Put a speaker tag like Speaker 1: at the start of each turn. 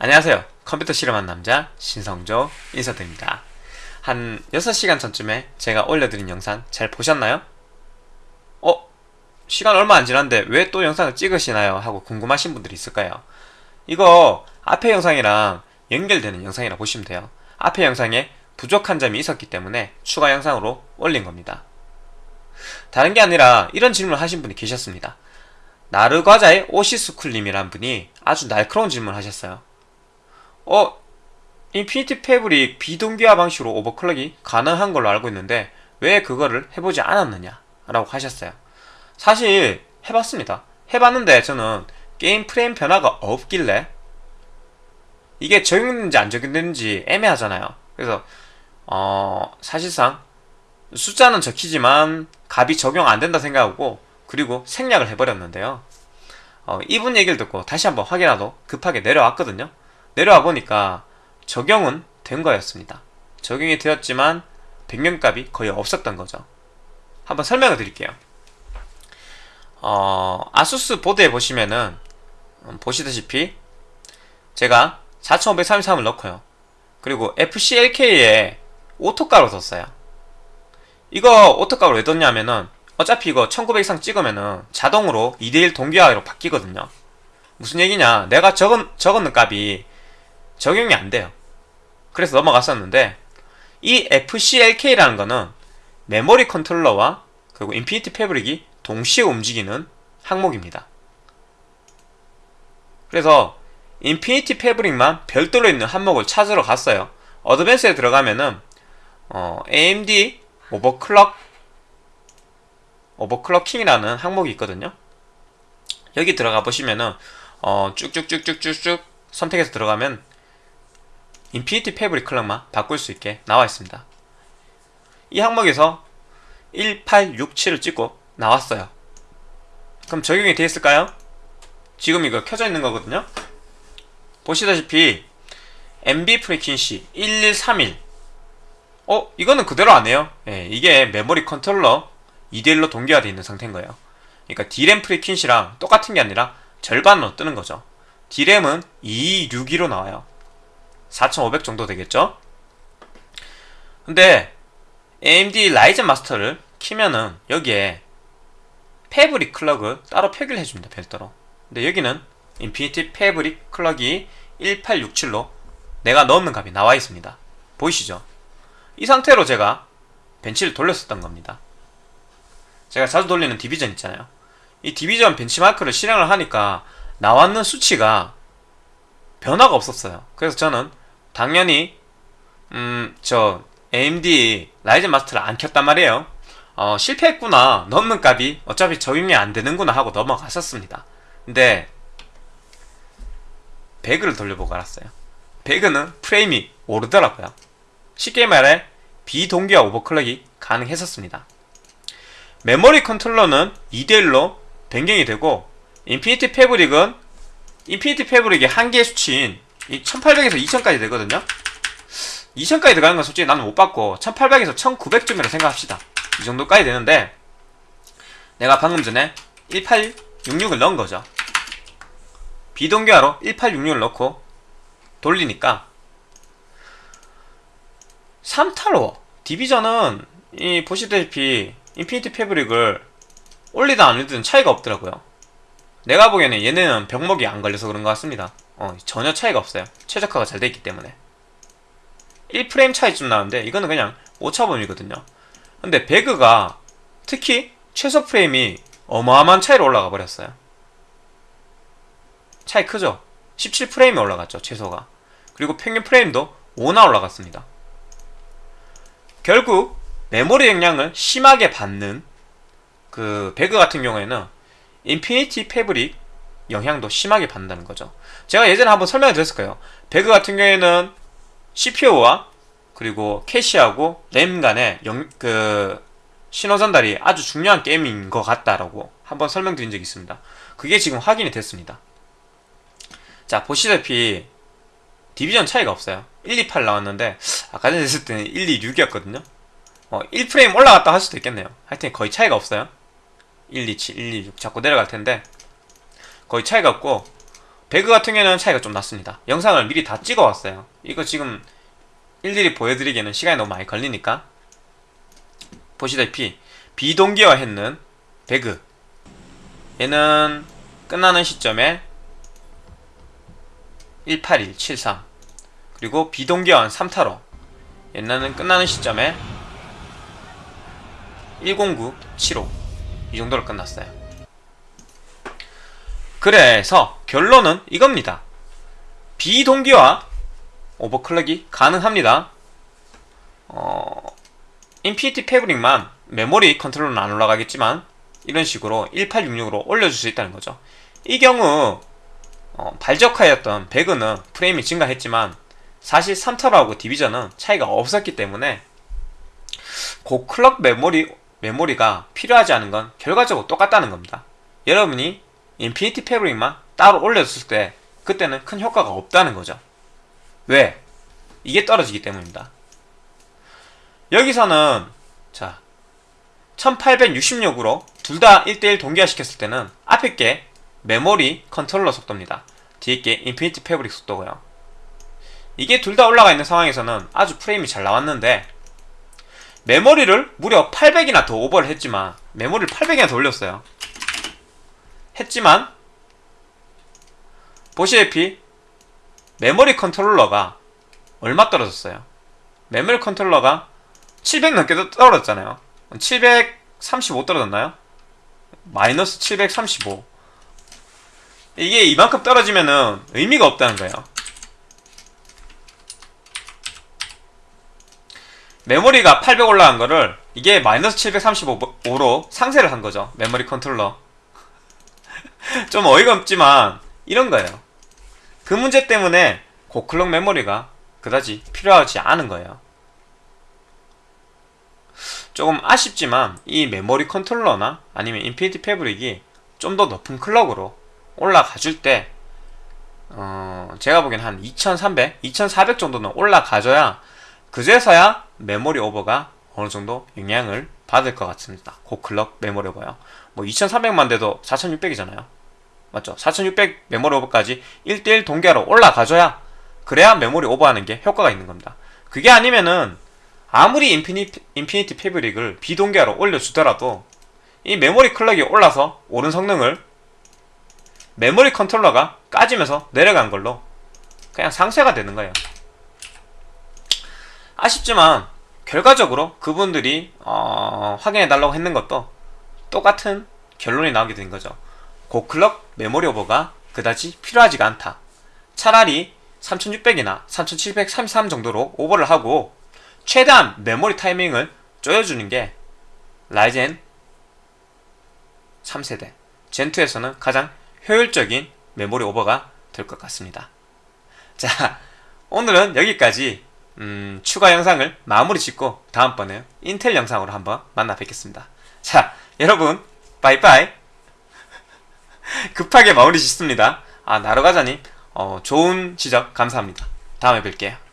Speaker 1: 안녕하세요. 컴퓨터 실험한 남자 신성조 인사드립니다. 한 6시간 전쯤에 제가 올려드린 영상 잘 보셨나요? 어? 시간 얼마 안 지났는데 왜 또 영상을 찍으시나요? 하고 궁금하신 분들이 있을까요? 이거 앞에 영상이랑 연결되는 영상이라 보시면 돼요. 앞에 영상에 부족한 점이 있었기 때문에 추가 영상으로 올린 겁니다. 다른 게 아니라 이런 질문을 하신 분이 계셨습니다. 나르과자의 오시스쿨님이란 분이 아주 날카로운 질문을 하셨어요. 어? Infinity Fabric 비동기화 방식으로 overclock이 가능한 걸로 알고 있는데 왜 그거를 해보지 않았느냐? 라고 하셨어요. 사실 해봤습니다. 해봤는데 저는 게임 프레임 변화가 없길래 이게 적용되는지 안 적용되는지 애매하잖아요. 그래서 어 사실상 숫자는 적히지만 값이 적용 안 된다 생각하고 그리고 생략을 해버렸는데요. 어, 이분 얘기를 듣고 다시 한번 확인하도 급하게 내려왔거든요. 내려와 보니까 적용은 된 거였습니다. 적용이 되었지만 변경값이 거의 없었던 거죠. 한번 설명을 드릴게요. 어, 아수스 보드에 보시면은 음, 보시다시피 제가 4533을 넣고요. 그리고 FCLK에 auto가로 뒀어요. 이거 auto가로 왜 뒀냐면은 어차피 이거 1900 이상 찍으면은 자동으로 2대1 동기화로 바뀌거든요. 무슨 얘기냐? 내가 적은, 적은 값이 적용이 안 돼요. 그래서 넘어갔었는데 이 FCLK라는 거는 메모리 컨트롤러와 그리고 Infinity Fabric이 동시에 움직이는 항목입니다. 그래서 Infinity Fabric만 별도로 있는 항목을 찾으러 갔어요. advanced에 들어가면은 어, AMD overclock overclocking이라는 항목이 있거든요. 여기 들어가 보시면은 어, 쭉쭉쭉쭉쭉쭉 선택해서 들어가면 Infinity Fabric clock만 바꿀 수 있게 나와 있습니다. 이 항목에서 1867을 찍고 나왔어요. 그럼 적용이 되어 있을까요? 지금 이거 켜져 있는 거거든요. 보시다시피 NB frequency 1131 어? 이거는 그대로 안 해요. 예, 이게 메모리 컨트롤러 2대1로 동기화되어 있는 상태인 거예요. 그러니까 D램 프리퀸시랑 똑같은 게 아니라 절반으로 뜨는 거죠. D램은 2262로 나와요. 4500 정도 되겠죠? 근데 AMD Ryzen Master를 키면은 여기에 Fabric clock을 따로 표기를 해줍니다. 별도로. 근데 여기는 Infinity Fabric clock이 1867로 내가 넣는 값이 나와 있습니다. 보이시죠? 이 상태로 제가 벤치를 돌렸었던 겁니다. 제가 자주 돌리는 Division 있잖아요. 이 Division 벤치마크를 실행을 하니까 나왔는 수치가 변화가 없었어요. 그래서 저는 당연히 음 저 AMD Ryzen Master를 안 켰단 말이에요. 어, 실패했구나. 넣는 값이 어차피 적용이 안 되는구나 하고 넘어갔었습니다. 근데 배그를 돌려보고 알았어요. 배그는 프레임이 오르더라고요. 쉽게 말해 비동기화 overclock이 가능했었습니다. 메모리 컨트롤러는 2대1로 변경이 되고 Infinity Fabric은 Infinity Fabric의 한계 수치인 1800에서 2000까지 되거든요? 2000까지 들어가는 건 솔직히 나는 못 봤고 1800에서 1900쯤이라 생각합시다. 이 정도까지 되는데 내가 방금 전에 1866을 넣은 거죠. 비동기화로 1866을 넣고 돌리니까 삼탈워 Division은 이 보시다시피 Infinity Fabric을 올리든 안 올리든 차이가 없더라고요. 내가 보기에는 얘네는 병목이 안 걸려서 그런 것 같습니다 어, 전혀 차이가 없어요. 최적화가 잘 되어 있기 때문에. 1프레임 차이쯤 나는데 이거는 그냥 오차범위거든요. 근데 배그가 특히 최소 프레임이 어마어마한 차이로 올라가 버렸어요. 차이 크죠? 17프레임이 올라갔죠 최소가. 그리고 평균 프레임도 5나 올라갔습니다. 결국 메모리 영향을 심하게 받는 그 배그 같은 경우에는 Infinity Fabric 영향도 심하게 받는다는 거죠. 제가 예전에 한번 설명을 드렸을 거예요. 배그 같은 경우에는 CPU와 그리고 캐시하고 램 간의 영, 그 신호 전달이 아주 중요한 게임인 것 같다라고 한번 설명드린 적이 있습니다. 그게 지금 확인이 됐습니다. 자 보시다시피 디비전 차이가 없어요. 128 나왔는데 아까 전에 했을 때는 126이었거든요. 어, 1프레임 올라갔다 할 수도 있겠네요. 하여튼 거의 차이가 없어요. 127, 126 자꾸 내려갈 텐데 거의 차이가 없고 배그 같은 경우에는 차이가 좀 났습니다. 영상을 미리 다 찍어왔어요. 이거 지금 일일이 보여드리기에는 시간이 너무 많이 걸리니까 보시다시피 비동기화 했는 배그 얘는 끝나는 시점에 18173 그리고 비동기화한 3타로 얘는 끝나는 시점에 10975이 정도로 끝났어요. 그래서 결론은 이겁니다. 비동기화 overclock이 가능합니다. 어, Infinity Fabric만 메모리 컨트롤은 안 올라가겠지만 이런 식으로 1866으로 올려줄 수 있다는 거죠. 이 경우 어, 발적하였던 배그는 프레임이 증가했지만 사실 삼탈워하고 Division은 차이가 없었기 때문에 고clock 메모리, 메모리가 필요하지 않은 건 결과적으로 똑같다는 겁니다. 여러분이 Infinity Fabric만 따로 올렸을 때 그때는 큰 효과가 없다는 거죠. 왜? 이게 떨어지기 때문입니다. 여기서는 자 1866으로 둘 다 1대1 동기화 시켰을 때는 앞에 게 메모리 컨트롤러 속도입니다. 뒤에 게 Infinity Fabric 속도고요. 이게 둘 다 올라가 있는 상황에서는 아주 프레임이 잘 나왔는데 메모리를 무려 800이나 더 오버를 했지만 메모리를 800이나 더 올렸어요. 했지만 보시다시피 메모리 컨트롤러가 얼마 떨어졌어요? 메모리 컨트롤러가 700 넘게 떨어졌잖아요. 735 떨어졌나요? 마이너스 735 이게 이만큼 떨어지면은 의미가 없다는 거예요. 메모리가 800 올라간 거를 이게 마이너스 735로 상쇄를 한 거죠. 메모리 컨트롤러. 좀 어이가 없지만 이런 거예요. 그 문제 때문에 고clock 메모리가 그다지 필요하지 않은 거예요. 조금 아쉽지만 이 메모리 컨트롤러나 아니면 Infinity Fabric이 좀 더 높은 clock으로 올라가 줄 때, 어, 제가 보기엔 한 2300, 2400 정도는 올라가줘야 그제서야 메모리 오버가 어느 정도 영향을 받을 것 같습니다. 고clock 메모리 오버요. 뭐 2300만 돼도 4600이잖아요. 맞죠? 4600 메모리 오버까지 1대1 동기로 올라가줘야 그래야 메모리 오버하는 게 효과가 있는 겁니다. 그게 아니면은 아무리 인피니티, 인피니티 패브릭을 비동기로 올려주더라도 이 메모리 clock이 올라서 오른 성능을 메모리 컨트롤러가 까지면서 내려간 걸로 그냥 상쇄가 되는 거예요. 아쉽지만 결과적으로 그분들이 어, 확인해 달라고 했는 것도 똑같은 결론이 나오게 된 거죠. 고클럭 메모리 오버가 그다지 필요하지가 않다. 차라리 3600이나 3733 정도로 오버를 하고 최대한 메모리 타이밍을 쪼여주는 게 라이젠 3세대 젠2에서는 가장 효율적인 메모리 오버가 될 것 같습니다. 자, 오늘은 여기까지 음, 추가 영상을 마무리 짓고 다음번에 인텔 영상으로 한번 만나 뵙겠습니다. 자, 여러분 빠이빠이 급하게 마무리 짓습니다. 아, 나로가자님 어, 좋은 지적 감사합니다. 다음에 뵐게요.